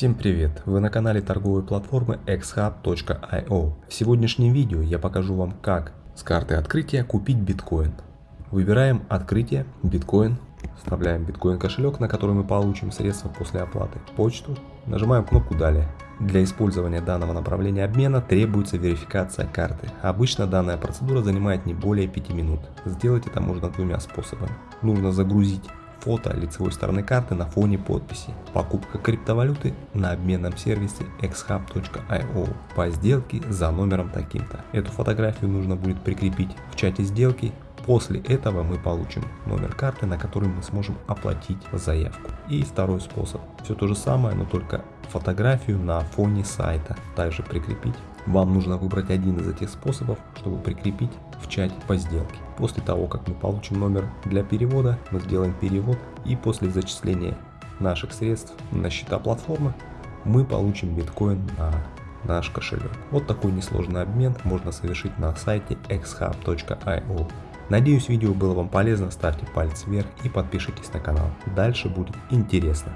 Всем привет! Вы на канале торговой платформы xhub.io. В сегодняшнем видео я покажу вам как с карты открытия купить биткоин. Выбираем открытие, биткоин, вставляем биткоин кошелек, на который мы получим средства после оплаты, почту, нажимаем кнопку далее. Для использования данного направления обмена требуется верификация карты. Обычно данная процедура занимает не более 5 минут. Сделать это можно двумя способами. Нужно загрузить фото лицевой стороны карты на фоне подписи. Покупка криптовалюты на обменном сервисе xhub.io по сделке за номером таким-то. Эту фотографию нужно будет прикрепить в чате сделки. После этого мы получим номер карты, на который мы сможем оплатить заявку. И второй способ. Все то же самое, но только фотографию на фоне сайта также прикрепить. Вам нужно выбрать один из этих способов, чтобы прикрепить в чате по сделке. После того, как мы получим номер для перевода, мы сделаем перевод и после зачисления наших средств на счета платформы мы получим биткоин на наш кошелек. Вот такой несложный обмен можно совершить на сайте xhub.io. Надеюсь видео было вам полезно, ставьте палец вверх и подпишитесь на канал. Дальше будет интересно.